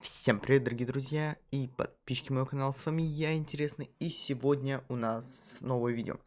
Всем привет, дорогие друзья и подписчики моего канала, с вами я, Интересный, и сегодня у нас новое видео.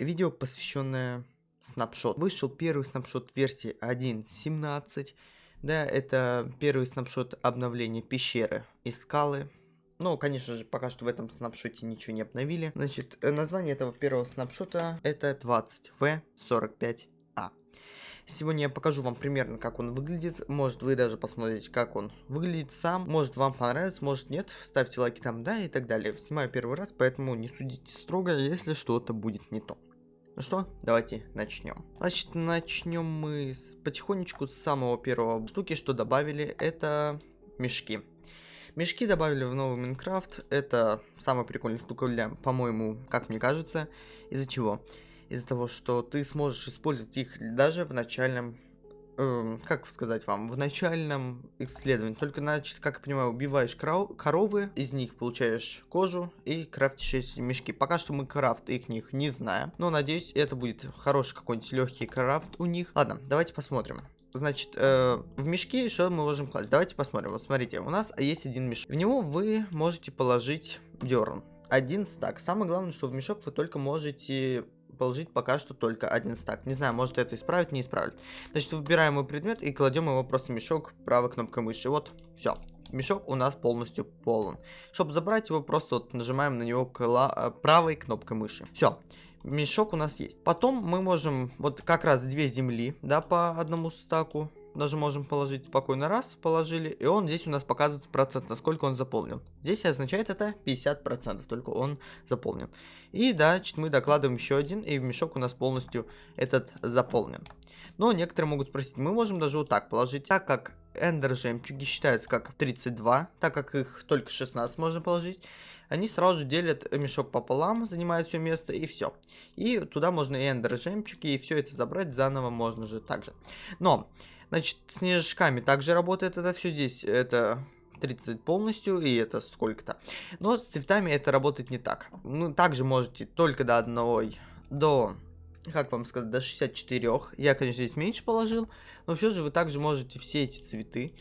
Видео, посвященное снапшот. Вышел первый снапшот версии 1.17, да, это первый снапшот обновления пещеры и скалы. Ну, конечно же, пока что в этом снапшоте ничего не обновили. Значит, э, название этого первого снапшота это 20V45 Сегодня я покажу вам примерно, как он выглядит. Может, вы даже посмотрите, как он выглядит сам. Может, вам понравится, может, нет. Ставьте лайки там, да, и так далее. Снимаю первый раз, поэтому не судите строго, если что-то будет не то. Ну что, давайте начнем. Значит, начнем мы с, потихонечку с самого первого штуки, что добавили, это мешки. Мешки добавили в новый Майнкрафт. Это самая прикольная штука, для, по-моему, как мне кажется. Из-за чего? Из-за того, что ты сможешь использовать их даже в начальном, э, как сказать вам, в начальном исследовании. Только, значит, как я понимаю, убиваешь коров, коровы, из них получаешь кожу и крафтишь эти мешки. Пока что мы крафт их них не знаем, но надеюсь, это будет хороший какой-нибудь легкий крафт у них. Ладно, давайте посмотрим. Значит, э, в мешки что мы можем класть? Давайте посмотрим. Вот смотрите, у нас есть один мешок. В него вы можете положить дерн. Один стак. Самое главное, что в мешок вы только можете положить пока что только один стак. Не знаю, может это исправить, не исправить. Значит, выбираем мой предмет и кладем его просто в мешок правой кнопкой мыши. Вот, все. Мешок у нас полностью полон. Чтобы забрать его, просто вот нажимаем на него э, правой кнопкой мыши. Все мешок у нас есть. Потом мы можем вот как раз две земли, да, по одному стаку даже можем положить спокойно раз, положили, и он здесь у нас показывает процент, насколько он заполнен. Здесь означает это 50%, только он заполнен. И значит мы докладываем еще один, и мешок у нас полностью этот заполнен. Но некоторые могут спросить, мы можем даже вот так положить, так как эндер жемчуги считаются как 32, так как их только 16 можно положить, они сразу же делят мешок пополам, занимают все место и все. И туда можно и эндер жемчуги, и все это забрать заново можно же также. Но Значит, снежками также работает это все здесь. Это 30 полностью, и это сколько-то. Но с цветами это работает не так. Ну, также можете только до одной, до, как вам сказать, до 64. Я, конечно, здесь меньше положил, но все же вы также можете все эти цветы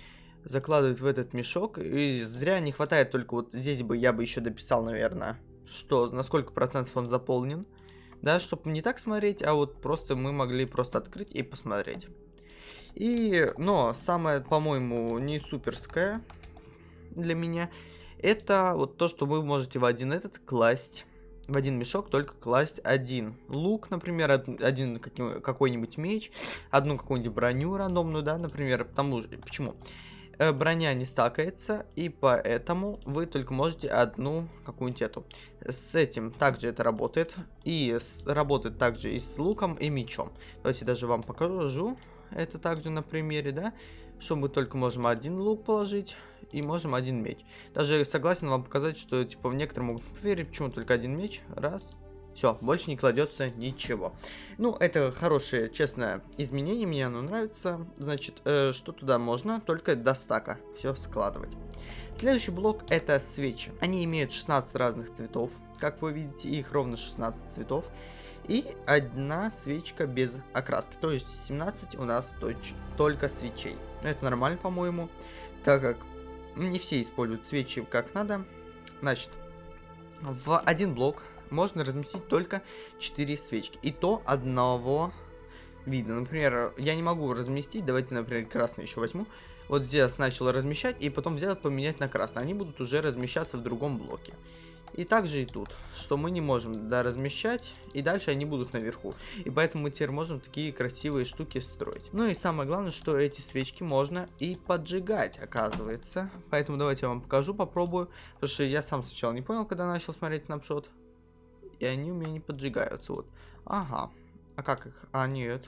закладывать в этот мешок. И зря не хватает только вот здесь бы я бы еще дописал, наверное, что на сколько процентов он заполнен. Да, чтобы не так смотреть, а вот просто мы могли просто открыть и посмотреть. И, но самое, по-моему, не суперское для меня, это вот то, что вы можете в один этот класть в один мешок только класть один лук, например, один какой-нибудь меч, одну какую-нибудь броню рандомную, да, например, потому что, почему? Э, броня не стакается, и поэтому вы только можете одну какую-нибудь эту. С этим также это работает, и с, работает также и с луком, и мечом. Давайте даже вам покажу это также на примере, да, что мы только можем один лук положить и можем один меч. Даже согласен вам показать, что типа в некоторые могут поверить, почему только один меч, раз, все, больше не кладется ничего. Ну, это хорошее, честное изменение, мне оно нравится. Значит, э, что туда можно? Только до стака все складывать. Следующий блок это свечи. Они имеют 16 разных цветов. Как вы видите, их ровно 16 цветов. И одна свечка без окраски. То есть 17 у нас только свечей. Это нормально, по-моему. Так как не все используют свечи как надо. Значит, в один блок можно разместить только 4 свечки. И то одного вида. Например, я не могу разместить. Давайте, например, красный еще возьму. Вот здесь начал размещать и потом взять поменять на красный. Они будут уже размещаться в другом блоке. И также и тут, что мы не можем да, размещать, и дальше они будут наверху. И поэтому мы теперь можем такие красивые штуки строить. Ну и самое главное, что эти свечки можно и поджигать, оказывается. Поэтому давайте я вам покажу, попробую. Потому что я сам сначала не понял, когда начал смотреть снапшот. И они у меня не поджигаются, вот. Ага. А как их? А, нет.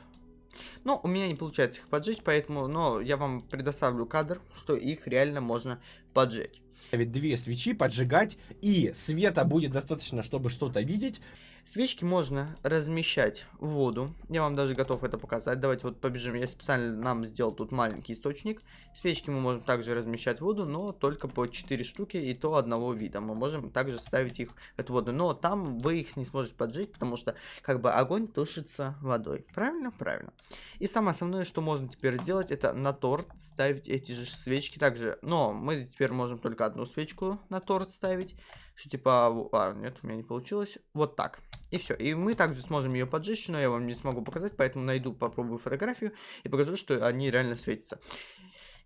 Ну, у меня не получается их поджечь, поэтому, но я вам предоставлю кадр, что их реально можно поджечь ставить две свечи, поджигать, и света будет достаточно, чтобы что-то видеть. Свечки можно размещать в воду. Я вам даже готов это показать. Давайте вот побежим. Я специально нам сделал тут маленький источник. Свечки мы можем также размещать в воду, но только по 4 штуки и то одного вида. Мы можем также ставить их в эту воду. Но там вы их не сможете поджечь, потому что как бы огонь тушится водой. Правильно? Правильно. И самое основное, что можно теперь сделать, это на торт ставить эти же свечки также. Но мы теперь можем только одну свечку на торт ставить. Что типа, а, нет, у меня не получилось. Вот так. И все. И мы также сможем ее поджечь, но я вам не смогу показать, поэтому найду, попробую фотографию и покажу, что они реально светятся.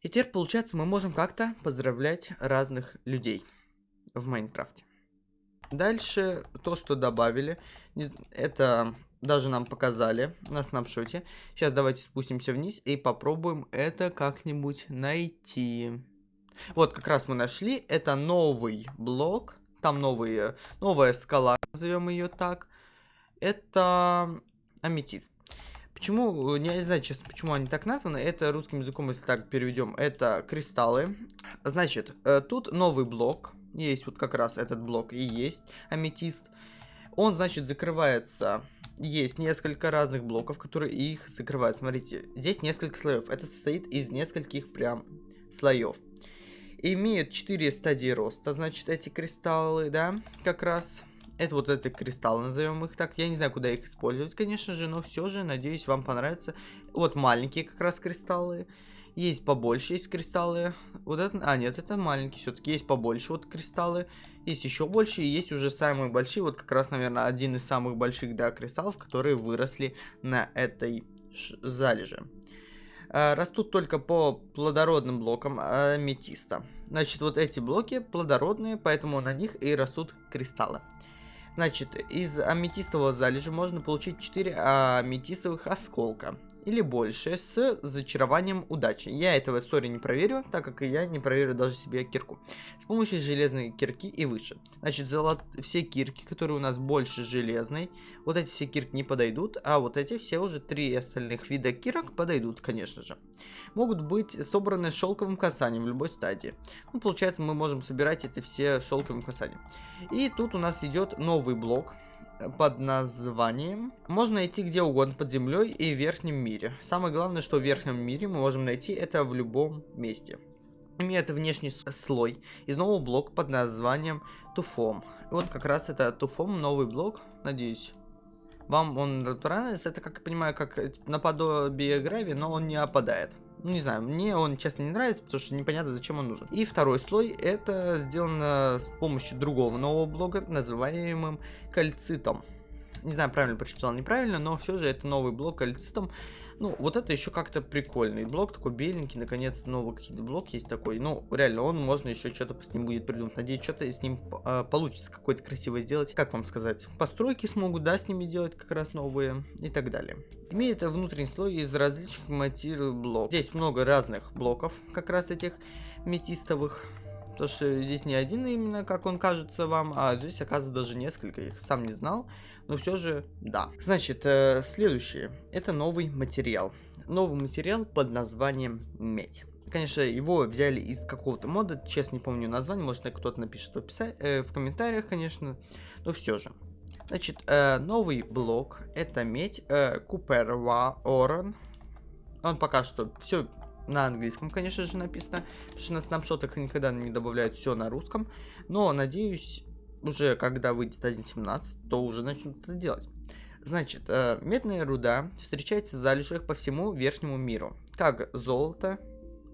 И теперь, получается, мы можем как-то поздравлять разных людей в Майнкрафте. Дальше то, что добавили, это даже нам показали на снапшоте. Сейчас давайте спустимся вниз и попробуем это как-нибудь найти. Вот, как раз мы нашли. Это новый блок. Там новые, новая скала, назовем ее так. Это аметист. Почему, не знаю, честно, почему они так названы. Это русским языком, если так переведем, это кристаллы. Значит, э, тут новый блок. Есть вот как раз этот блок и есть аметист. Он, значит, закрывается. Есть несколько разных блоков, которые их закрывают. Смотрите, здесь несколько слоев. Это состоит из нескольких прям слоев имеют 4 стадии роста, значит, эти кристаллы, да, как раз. Это вот эти кристаллы, назовем их так. Я не знаю, куда их использовать, конечно же, но все же, надеюсь, вам понравится. Вот маленькие как раз кристаллы. Есть побольше, есть кристаллы. Вот это, а нет, это маленькие все-таки. Есть побольше вот кристаллы. Есть еще больше, и есть уже самые большие. Вот как раз, наверное, один из самых больших, да, кристаллов, которые выросли на этой залеже. Э, растут только по плодородным блокам аметиста. Значит, вот эти блоки плодородные, поэтому на них и растут кристаллы. Значит, из аметистового залежа можно получить 4 аметистовых осколка или больше с зачарованием удачи. Я этого сори не проверю, так как и я не проверю даже себе кирку. С помощью железной кирки и выше. Значит, золот... все кирки, которые у нас больше железной, вот эти все кирки не подойдут, а вот эти все уже три остальных вида кирок подойдут, конечно же. Могут быть собраны шелковым касанием в любой стадии. Ну, получается, мы можем собирать эти все шелковым касанием. И тут у нас идет новый блок под названием. Можно найти где угодно под землей и в верхнем мире. Самое главное, что в верхнем мире мы можем найти это в любом месте. Имеет внешний слой из нового блока под названием Туфом. вот как раз это Туфом, новый блок, надеюсь. Вам он понравится, это, как я понимаю, как наподобие грави, но он не опадает. Ну, не знаю, мне он, честно, не нравится, потому что непонятно, зачем он нужен. И второй слой, это сделано с помощью другого нового блога, называемым кальцитом. Не знаю, правильно прочитал, неправильно, но все же это новый блок кальцитом. Ну, вот это еще как-то прикольный блок, такой беленький, наконец-то новый какой-то блок есть такой. Ну, реально, он можно еще что-то с ним будет придумать. Надеюсь, что-то с ним э, получится какое-то красивое сделать. Как вам сказать? Постройки смогут, да, с ними делать как раз новые и так далее. Имеет внутренний слой из различных материалов блоков. Здесь много разных блоков, как раз этих метистовых. Потому что здесь не один именно, как он кажется вам, а здесь, оказывается, даже несколько. Я их сам не знал, но все же, да. Значит, э, следующее. Это новый материал. Новый материал под названием медь. Конечно, его взяли из какого-то мода, честно не помню название, может кто-то напишет в, описании, э, в комментариях, конечно, но все же. Значит, э, новый блок, это медь, э, Куперва Оран. Он пока что все на английском, конечно же, написано, потому что на снапшотах никогда не добавляют все на русском. Но, надеюсь, уже когда выйдет 1.17, то уже начнут это делать. Значит, э, медная руда встречается в залежах по всему верхнему миру, как золото,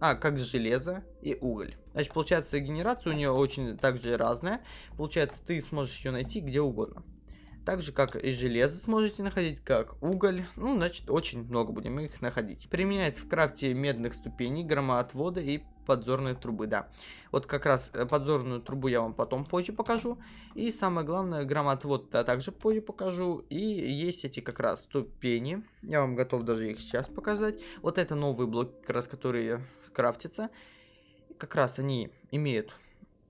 а, как железо и уголь. Значит, получается, генерация у нее очень также разная. Получается, ты сможешь ее найти где угодно. Так же, как и железо сможете находить, как уголь. Ну, значит, очень много будем их находить. Применяется в крафте медных ступеней, громоотвода и подзорной трубы, да. Вот как раз э, подзорную трубу я вам потом позже покажу. И самое главное, громоотвод я также позже покажу. И есть эти как раз ступени. Я вам готов даже их сейчас показать. Вот это новый блок, как раз которые крафтятся. Как раз они имеют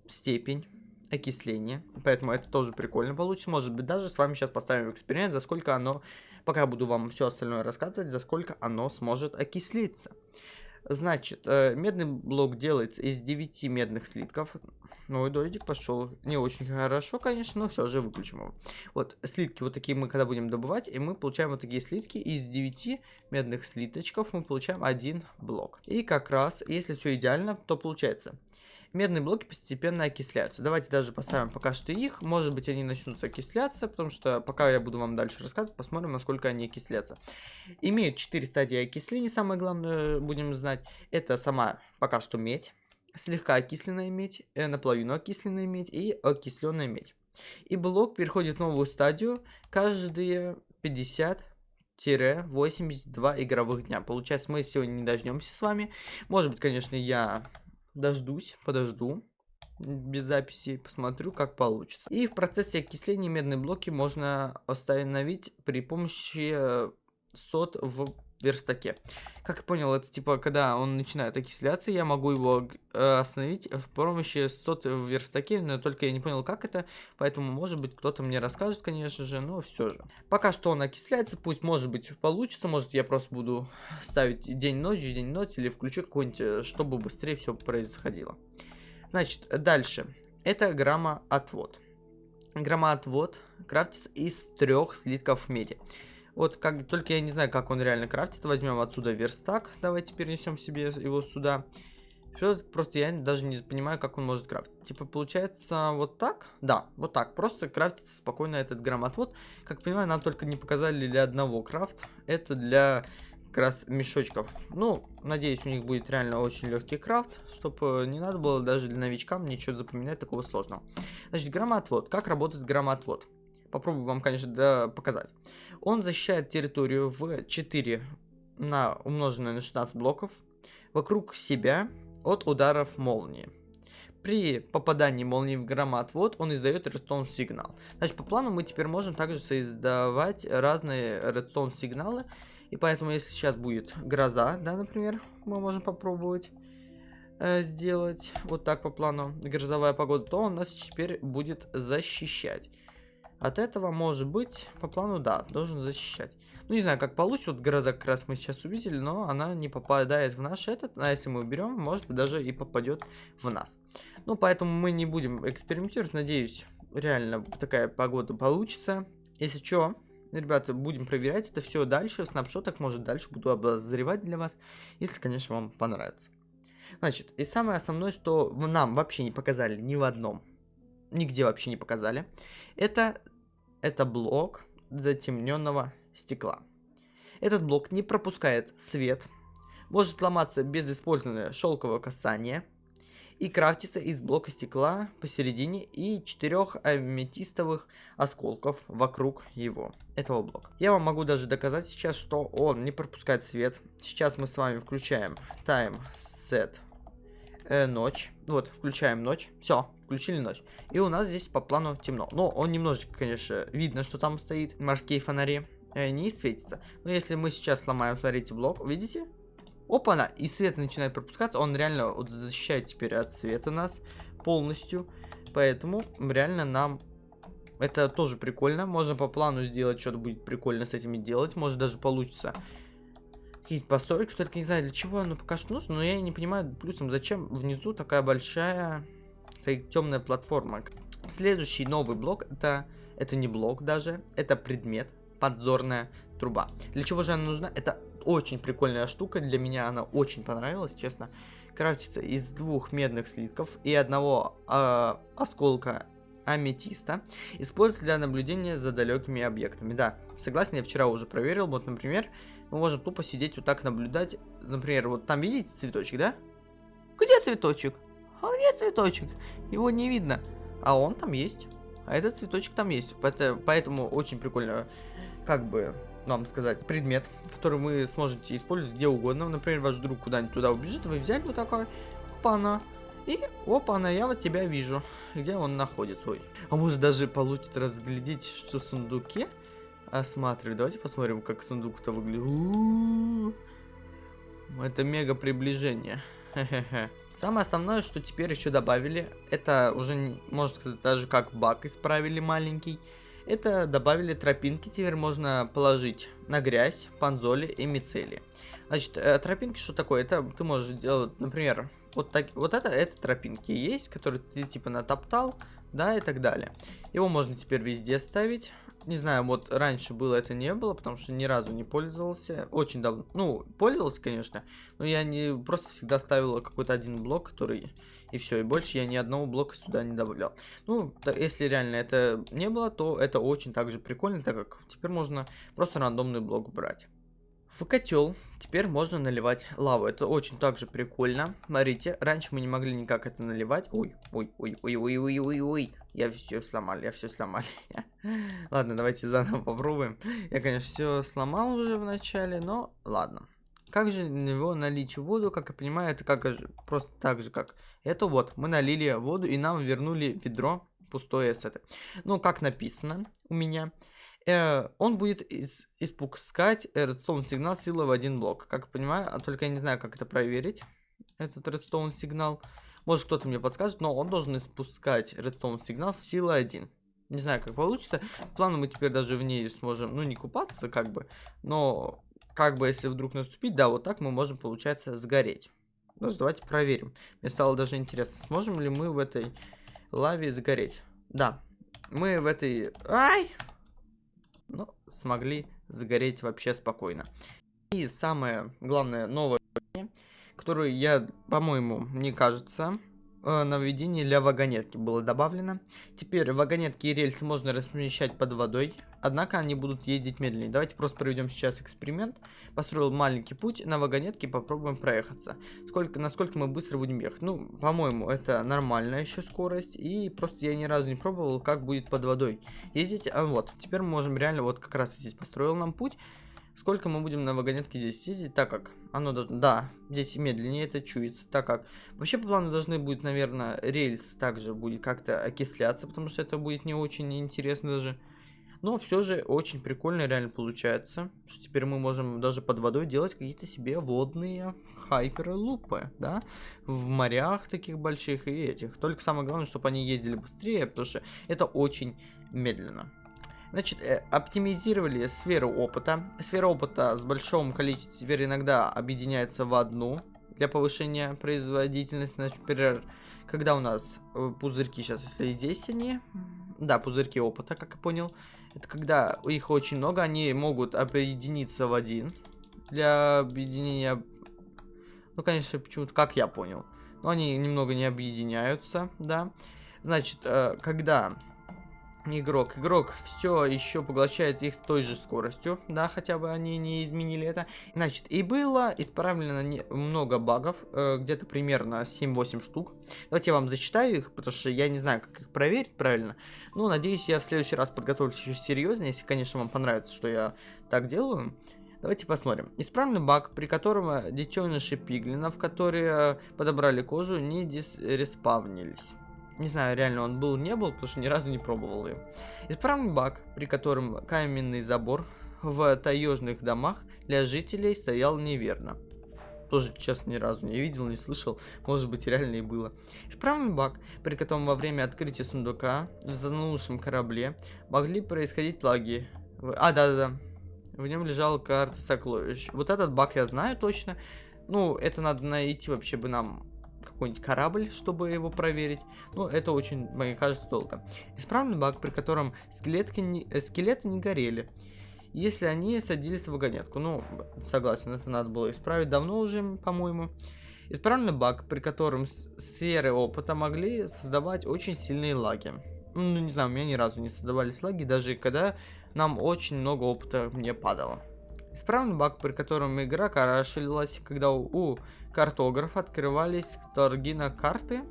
степень окисление. Поэтому это тоже прикольно получится. Может быть, даже с вами сейчас поставим эксперимент, за сколько оно, пока буду вам все остальное рассказывать, за сколько оно сможет окислиться. Значит, э, медный блок делается из 9 медных слитков. Ой, дождик пошел. Не очень хорошо, конечно, но все же выключим его. Вот, слитки вот такие мы когда будем добывать, и мы получаем вот такие слитки. Из 9 медных слиточков мы получаем один блок. И как раз, если все идеально, то получается. Медные блоки постепенно окисляются. Давайте даже поставим пока что их. Может быть, они начнут окисляться, потому что пока я буду вам дальше рассказывать, посмотрим, насколько они окислятся. Имеют 4 стадии окисления, самое главное, будем знать. Это сама пока что медь слегка окисленная медь, э, наполовину окисленная медь и окисленная медь. И блок переходит в новую стадию каждые 50 82 игровых дня. Получается, мы сегодня не дождемся с вами. Может быть, конечно, я дождусь, подожду без записи, посмотрю, как получится. И в процессе окисления медные блоки можно остановить при помощи э, сот в верстаке. Как я понял, это типа, когда он начинает окисляться, я могу его э, остановить в помощи сот в верстаке, но только я не понял, как это, поэтому, может быть, кто-то мне расскажет, конечно же, но все же. Пока что он окисляется, пусть, может быть, получится, может, я просто буду ставить день-ночь, день-ночь, или включу какой-нибудь, э, чтобы быстрее все происходило. Значит, дальше. Это грамма-отвод. Грамма-отвод крафтится из трех слитков меди. Вот как только я не знаю, как он реально крафтит. Возьмем отсюда верстак. Давайте перенесем себе его сюда. Просто я даже не понимаю, как он может крафтить. Типа, получается, вот так? Да, вот так. Просто крафтится спокойно этот грамотвод. Как понимаю, нам только не показали для одного крафт. Это для как раз мешочков. Ну, надеюсь, у них будет реально очень легкий крафт, чтобы не надо было даже для новичкам ничего запоминать такого сложного. Значит, громоотвод. Как работает громоотвод? Попробую вам, конечно, да, показать. Он защищает территорию в 4 на умноженное на 16 блоков вокруг себя от ударов молнии. При попадании молнии в громоотвод он издает редстоун сигнал. Значит, по плану мы теперь можем также создавать разные редстоун сигналы. И поэтому, если сейчас будет гроза, да, например, мы можем попробовать э, сделать вот так по плану грозовая погода, то он нас теперь будет защищать. От этого, может быть, по плану, да, должен защищать. Ну, не знаю, как получится. Вот гроза как раз мы сейчас увидели, но она не попадает в наш этот. А если мы уберем, может быть, даже и попадет в нас. Ну, поэтому мы не будем экспериментировать. Надеюсь, реально такая погода получится. Если что, ребята, будем проверять это все дальше. В снапшотах, может, дальше буду обозревать для вас. Если, конечно, вам понравится. Значит, и самое основное, что нам вообще не показали ни в одном нигде вообще не показали. Это это блок затемненного стекла. Этот блок не пропускает свет, может ломаться без использования шелкового касания и крафтится из блока стекла посередине и четырех аметистовых осколков вокруг его, этого блока. Я вам могу даже доказать сейчас, что он не пропускает свет. Сейчас мы с вами включаем time set э, ночь. Вот, включаем ночь. Все, включили ночь. И у нас здесь по плану темно. Но он немножечко, конечно, видно, что там стоит морские фонари. И они светятся. Но если мы сейчас сломаем, смотрите, блок, видите? Опа-на! И свет начинает пропускаться. Он реально вот защищает теперь от света нас полностью. Поэтому реально нам это тоже прикольно. Можно по плану сделать, что-то будет прикольно с этими делать. Может даже получится какие-то постройки. Только не знаю, для чего оно пока что нужно. Но я не понимаю, плюсом, зачем внизу такая большая темная платформа. Следующий новый блок, это, это не блок даже, это предмет, подзорная труба. Для чего же она нужна? Это очень прикольная штука, для меня она очень понравилась, честно. Крафтится из двух медных слитков и одного э, осколка аметиста. Используется для наблюдения за далекими объектами. Да, согласен, я вчера уже проверил. Вот, например, мы можем тупо сидеть вот так наблюдать. Например, вот там видите цветочек, да? Где цветочек? А где цветочек? Его не видно. А он там есть. А этот цветочек там есть. Поэтому очень прикольно, как бы вам сказать, предмет, который вы сможете использовать где угодно. Например, ваш друг куда-нибудь туда убежит, вы взяли вот такой, опа-на, и опа-на, я вот тебя вижу, где он находится. Ой. А может даже получится разглядеть, что в сундуке осматривать. Давайте посмотрим, как сундук-то выглядит. Это мега приближение. Самое основное, что теперь еще добавили, это уже, можно сказать, даже как баг исправили маленький. Это добавили тропинки, теперь можно положить на грязь, панзоли и мицели. Значит, э, тропинки что такое? Это ты можешь делать, например, Вот, так, вот это, это тропинки есть, которые ты типа натоптал, да, и так далее. Его можно теперь везде ставить. Не знаю, вот раньше было это не было, потому что ни разу не пользовался. Очень давно. Ну, пользовался, конечно, но я не просто всегда ставил какой-то один блок, который... И все, и больше я ни одного блока сюда не добавлял. Ну, если реально это не было, то это очень также прикольно, так как теперь можно просто рандомный блок брать. В котел теперь можно наливать лаву. Это очень также прикольно. Смотрите, раньше мы не могли никак это наливать. Ой, ой, ой, ой, ой, ой, ой, ой. Я все сломал, я все сломал. ладно, давайте заново попробуем. Я, конечно, все сломал уже в начале, но ладно. Как же на него налить воду, как я понимаю, это как просто так же, как это вот. Мы налили воду и нам вернули ведро пустое с этой. Ну, как написано у меня э, он будет из, испускать редстоун сигнал силы в один блок. Как понимаю, а только я не знаю, как это проверить, этот редстоун сигнал. Может кто-то мне подскажет, но он должен испускать редстоун сигнал силы 1. Не знаю, как получится. Планы мы теперь даже в ней сможем, ну, не купаться, как бы, но, как бы, если вдруг наступить, да, вот так мы можем, получается, сгореть. Даже давайте проверим. Мне стало даже интересно, сможем ли мы в этой лаве сгореть. Да, мы в этой... Ай! Ну, смогли загореть вообще спокойно. И самое главное новое, которое я, по-моему, мне кажется, нововведение для вагонетки было добавлено. Теперь вагонетки и рельсы можно размещать под водой, однако они будут ездить медленнее. Давайте просто проведем сейчас эксперимент. Построил маленький путь на вагонетке попробуем проехаться. Сколько, насколько мы быстро будем ехать. Ну, по-моему, это нормальная еще скорость. И просто я ни разу не пробовал, как будет под водой ездить. А вот, теперь мы можем реально, вот как раз здесь построил нам путь. Сколько мы будем на вагонетке здесь ездить, так как оно должно... Да, здесь медленнее это чуется, так как... Вообще по плану должны будет, наверное, рельс также будет как-то окисляться, потому что это будет не очень интересно даже. Но все же очень прикольно реально получается, что теперь мы можем даже под водой делать какие-то себе водные хайперлупы, да, в морях таких больших и этих. Только самое главное, чтобы они ездили быстрее, потому что это очень медленно. Значит, э, оптимизировали сферу опыта. Сфера опыта с большим количеством теперь иногда объединяется в одну для повышения производительности. Значит, например, когда у нас э, пузырьки, сейчас если здесь они, да, пузырьки опыта, как я понял, это когда их очень много, они могут объединиться в один для объединения, ну, конечно, почему-то, как я понял, но они немного не объединяются, да. Значит, э, когда игрок. Игрок все еще поглощает их с той же скоростью, да, хотя бы они не изменили это. Значит, и было исправлено не, много багов, э, где-то примерно 7-8 штук. Давайте я вам зачитаю их, потому что я не знаю, как их проверить правильно. Ну, надеюсь, я в следующий раз подготовлюсь еще серьезно, если, конечно, вам понравится, что я так делаю. Давайте посмотрим. Исправленный баг, при котором детеныши пиглинов, которые подобрали кожу, не дисреспавнились. Не знаю, реально он был, не был, потому что ни разу не пробовал ее. Исправный баг, при котором каменный забор в таежных домах для жителей стоял неверно. Тоже, честно, ни разу не видел, не слышал. Может быть, реально и было. Исправный баг, при котором во время открытия сундука в затонувшем корабле могли происходить лаги. А, да-да-да. В нем лежала карта сокровищ. Вот этот баг я знаю точно. Ну, это надо найти вообще бы нам какой-нибудь корабль, чтобы его проверить. Но это очень, мне кажется, долго. Исправный баг, при котором скелетки не, э, скелеты не горели. Если они садились в вагонетку. Ну, согласен, это надо было исправить давно уже, по-моему. Исправный баг, при котором сферы опыта могли создавать очень сильные лаги. Ну, не знаю, у меня ни разу не создавались лаги, даже когда нам очень много опыта мне падало. Исправный баг, при котором игра карашилась, когда у, у картографа открывались торги на карты.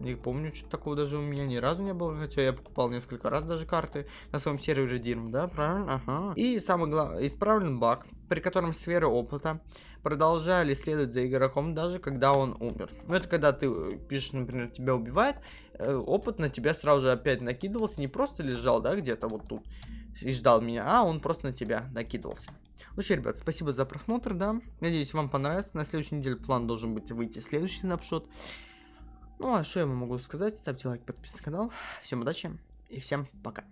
Не помню, что такого даже у меня ни разу не было, хотя я покупал несколько раз даже карты на своем сервере Дирм, да, правильно? Ага. И самый главный, исправлен баг, при котором сферы опыта продолжали следовать за игроком, даже когда он умер. Ну, это когда ты э, пишешь, например, тебя убивает, э, опыт на тебя сразу же опять накидывался, не просто лежал, да, где-то вот тут и ждал меня, а он просто на тебя накидывался. Ну что, ребят, спасибо за просмотр, да. Надеюсь, вам понравится. На следующей неделе план должен быть выйти следующий снапшот. Ну а что я вам могу сказать? Ставьте лайк, подписывайтесь на канал. Всем удачи и всем пока.